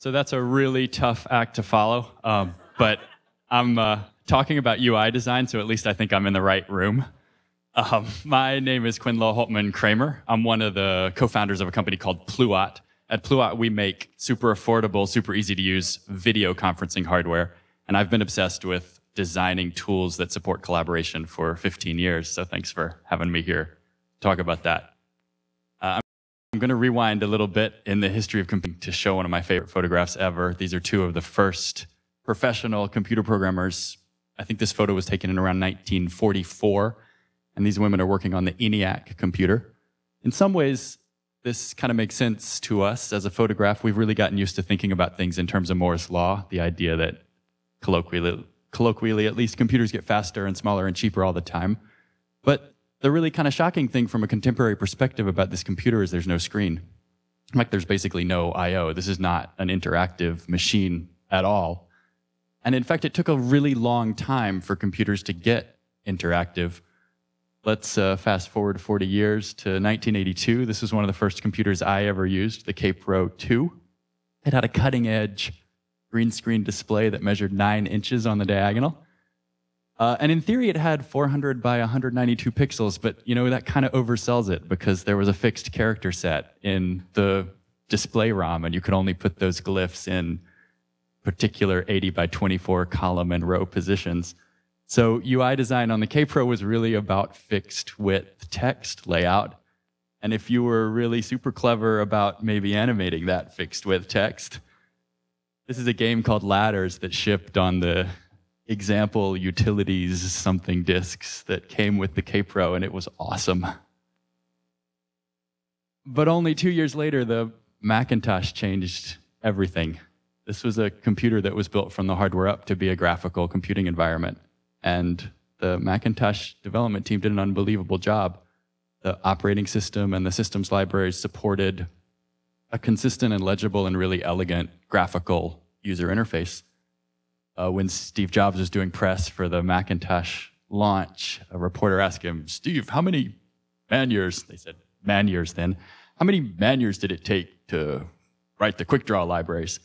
So that's a really tough act to follow. Um, but I'm uh, talking about UI design, so at least I think I'm in the right room. Um, my name is Kwindla Hultman Kramer. I'm one of the co-founders of a company called Pluot. At Pluot, we make super affordable, super easy to use video conferencing hardware. And I've been obsessed with designing tools that support collaboration for 15 years. So thanks for having me here to talk about that. I'm going to rewind a little bit in the history of computing to show one of my favorite photographs ever. These are two of the first professional computer programmers. I think this photo was taken in around 1944, and these women are working on the ENIAC computer. In some ways, this kind of makes sense to us as a photograph. We've really gotten used to thinking about things in terms of Moore's law, the idea that colloquially, colloquially at least, computers get faster and smaller and cheaper all the time. But the really kind of shocking thing from a contemporary perspective about this computer is there's no screen. Like there's basically no I.O. This is not an interactive machine at all. And in fact, it took a really long time for computers to get interactive. Let's uh, fast forward 40 years to 1982. This was one of the first computers I ever used, the Kaypro 2. It had a cutting edge green screen display that measured nine inches on the diagonal. Uh, and in theory, it had 400 by 192 pixels, but you know that kind of oversells it because there was a fixed character set in the display ROM, and you could only put those glyphs in particular 80 by 24 column and row positions. So UI design on the Kaypro was really about fixed width text layout. And if you were really super clever about maybe animating that fixed width text, this is a game called Ladders that shipped on the example utilities something disks that came with the Kaypro, and it was awesome. But only two years later, the Macintosh changed everything. This was a computer that was built from the hardware up to be a graphical computing environment. And the Macintosh development team did an unbelievable job. The operating system and the systems libraries supported a consistent and legible and really elegant graphical user interface uh, when Steve Jobs was doing press for the Macintosh launch, a reporter asked him, Steve, how many man years, they said man years then, how many man years did it take to write the QuickDraw libraries?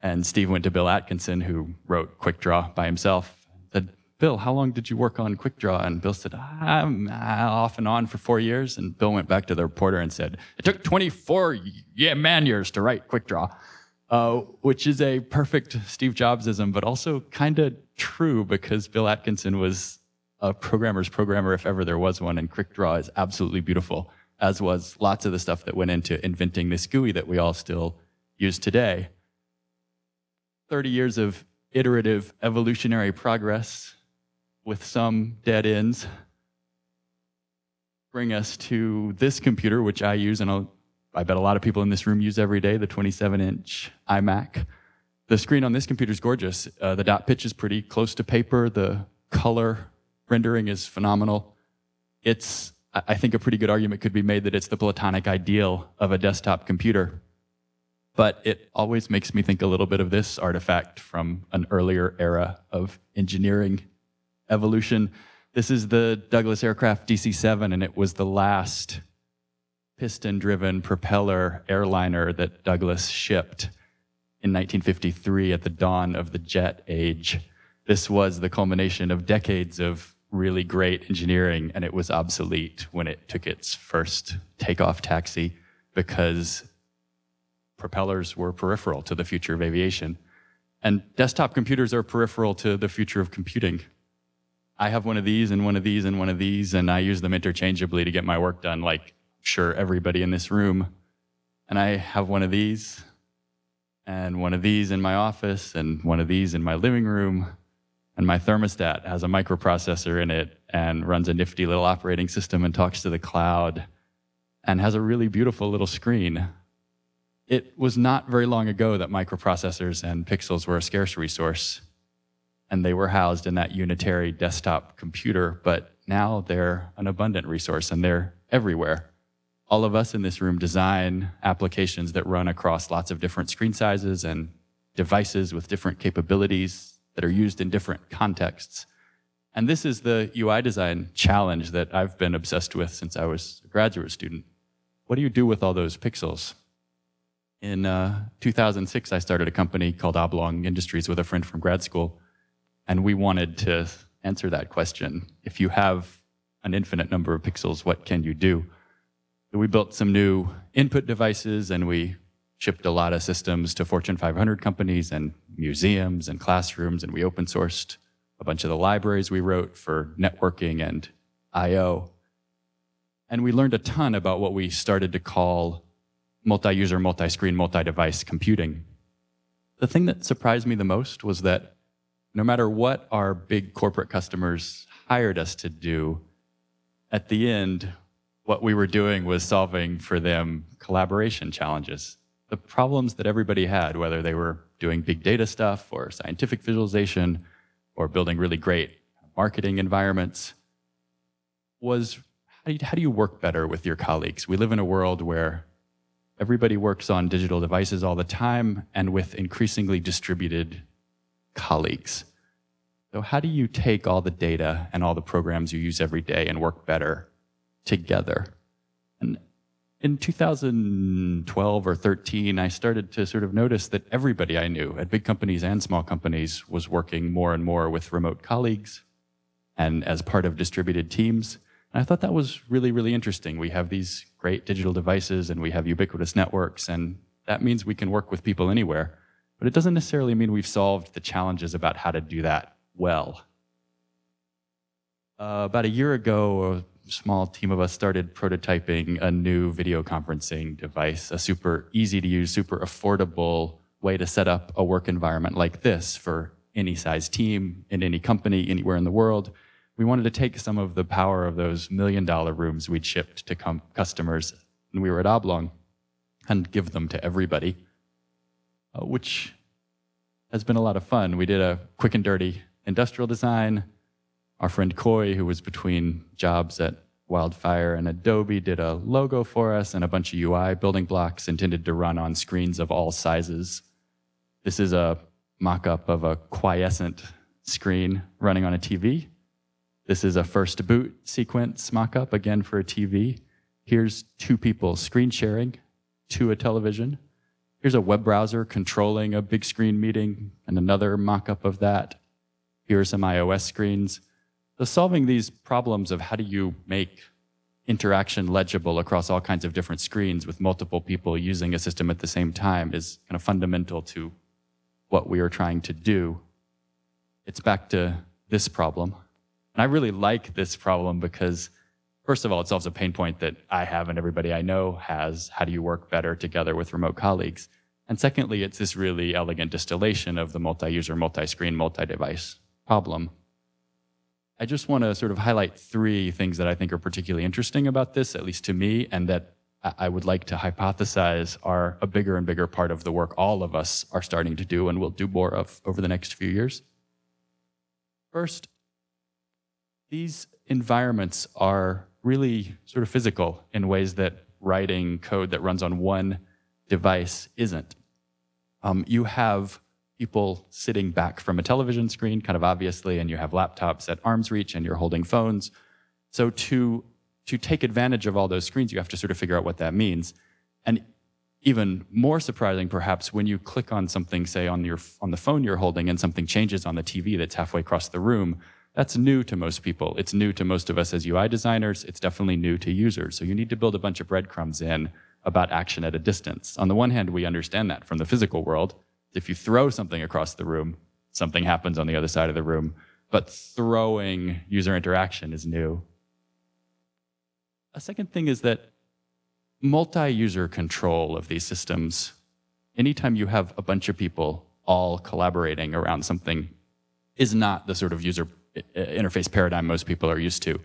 And Steve went to Bill Atkinson, who wrote QuickDraw by himself, said, Bill, how long did you work on QuickDraw? And Bill said, I'm off and on for four years. And Bill went back to the reporter and said, it took 24 yeah, man years to write QuickDraw uh, which is a perfect Steve Jobsism, but also kind of true because Bill Atkinson was a programmer's programmer if ever there was one, and QuickDraw is absolutely beautiful, as was lots of the stuff that went into inventing this GUI that we all still use today. 30 years of iterative evolutionary progress with some dead ends bring us to this computer, which I use, and I'll I bet a lot of people in this room use every day, the 27-inch iMac. The screen on this computer is gorgeous. Uh, the dot pitch is pretty close to paper. The color rendering is phenomenal. It's, I think a pretty good argument could be made that it's the platonic ideal of a desktop computer. But it always makes me think a little bit of this artifact from an earlier era of engineering evolution. This is the Douglas Aircraft DC-7, and it was the last piston-driven propeller airliner that Douglas shipped in 1953 at the dawn of the jet age. This was the culmination of decades of really great engineering, and it was obsolete when it took its first takeoff taxi because propellers were peripheral to the future of aviation. And desktop computers are peripheral to the future of computing. I have one of these and one of these and one of these, and I use them interchangeably to get my work done. Like sure everybody in this room. And I have one of these, and one of these in my office, and one of these in my living room. And my thermostat has a microprocessor in it and runs a nifty little operating system and talks to the cloud and has a really beautiful little screen. It was not very long ago that microprocessors and pixels were a scarce resource, and they were housed in that unitary desktop computer, but now they're an abundant resource and they're everywhere all of us in this room design applications that run across lots of different screen sizes and devices with different capabilities that are used in different contexts. And this is the UI design challenge that I've been obsessed with since I was a graduate student. What do you do with all those pixels? In uh, 2006, I started a company called Oblong Industries with a friend from grad school, and we wanted to answer that question. If you have an infinite number of pixels, what can you do? We built some new input devices, and we shipped a lot of systems to Fortune 500 companies and museums and classrooms, and we open sourced a bunch of the libraries we wrote for networking and I.O. And we learned a ton about what we started to call multi-user, multi-screen, multi-device computing. The thing that surprised me the most was that no matter what our big corporate customers hired us to do, at the end, what we were doing was solving for them collaboration challenges. The problems that everybody had, whether they were doing big data stuff or scientific visualization or building really great marketing environments, was how do, you, how do you work better with your colleagues? We live in a world where everybody works on digital devices all the time and with increasingly distributed colleagues. So how do you take all the data and all the programs you use every day and work better together? And in 2012 or 13, I started to sort of notice that everybody I knew at big companies and small companies was working more and more with remote colleagues and as part of distributed teams. And I thought that was really, really interesting. We have these great digital devices and we have ubiquitous networks, and that means we can work with people anywhere. But it doesn't necessarily mean we've solved the challenges about how to do that well. Uh, about a year ago, small team of us started prototyping a new video conferencing device, a super easy to use, super affordable way to set up a work environment like this for any size team, in any company, anywhere in the world. We wanted to take some of the power of those million dollar rooms we'd shipped to customers when we were at Oblong and give them to everybody, uh, which has been a lot of fun. We did a quick and dirty industrial design. Our friend Coy, who was between jobs at Wildfire and Adobe, did a logo for us and a bunch of UI building blocks intended to run on screens of all sizes. This is a mock-up of a quiescent screen running on a TV. This is a first boot sequence mock-up, again for a TV. Here's two people screen sharing to a television. Here's a web browser controlling a big screen meeting and another mock-up of that. Here are some iOS screens. So solving these problems of how do you make interaction legible across all kinds of different screens with multiple people using a system at the same time is kind of fundamental to what we are trying to do. It's back to this problem. And I really like this problem because, first of all, it solves a pain point that I have and everybody I know has. How do you work better together with remote colleagues? And secondly, it's this really elegant distillation of the multi-user, multi-screen, multi-device problem. I just want to sort of highlight three things that I think are particularly interesting about this, at least to me, and that I would like to hypothesize are a bigger and bigger part of the work all of us are starting to do and will do more of over the next few years. First, these environments are really sort of physical in ways that writing code that runs on one device isn't. Um, you have people sitting back from a television screen, kind of obviously, and you have laptops at arm's reach and you're holding phones. So to, to take advantage of all those screens, you have to sort of figure out what that means. And even more surprising, perhaps, when you click on something, say on, your, on the phone you're holding and something changes on the TV that's halfway across the room, that's new to most people. It's new to most of us as UI designers. It's definitely new to users. So you need to build a bunch of breadcrumbs in about action at a distance. On the one hand, we understand that from the physical world. If you throw something across the room, something happens on the other side of the room. But throwing user interaction is new. A second thing is that multi-user control of these systems, anytime you have a bunch of people all collaborating around something, is not the sort of user interface paradigm most people are used to.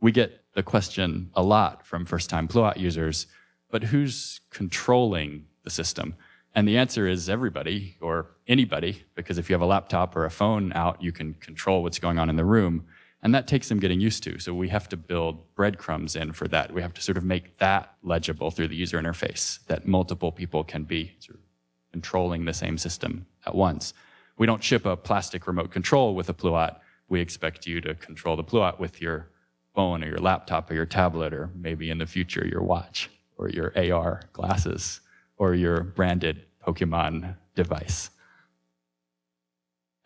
We get the question a lot from first-time Pluot users, but who's controlling the system? And the answer is everybody or anybody, because if you have a laptop or a phone out, you can control what's going on in the room. And that takes some getting used to. So we have to build breadcrumbs in for that. We have to sort of make that legible through the user interface, that multiple people can be sort of controlling the same system at once. We don't ship a plastic remote control with a Pluot. We expect you to control the Pluot with your phone or your laptop or your tablet or maybe in the future your watch or your AR glasses or your branded Pokemon device.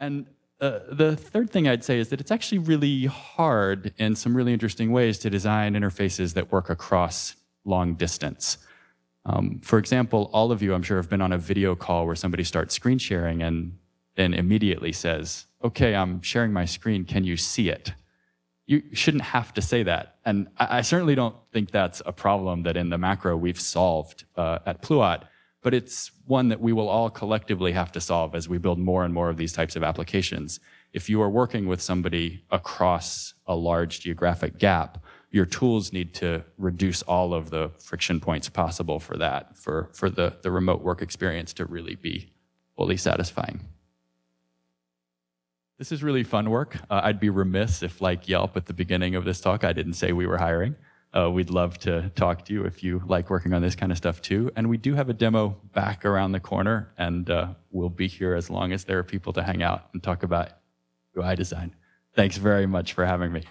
And uh, the third thing I'd say is that it's actually really hard in some really interesting ways to design interfaces that work across long distance. Um, for example, all of you, I'm sure, have been on a video call where somebody starts screen sharing and then immediately says, okay, I'm sharing my screen, can you see it? You shouldn't have to say that. And I, I certainly don't think that's a problem that in the macro we've solved uh, at Pluot, but it's one that we will all collectively have to solve as we build more and more of these types of applications. If you are working with somebody across a large geographic gap, your tools need to reduce all of the friction points possible for that, for, for the, the remote work experience to really be fully satisfying. This is really fun work. Uh, I'd be remiss if, like Yelp at the beginning of this talk, I didn't say we were hiring. Uh, we'd love to talk to you if you like working on this kind of stuff too. And we do have a demo back around the corner, and uh, we'll be here as long as there are people to hang out and talk about UI design. Thanks very much for having me.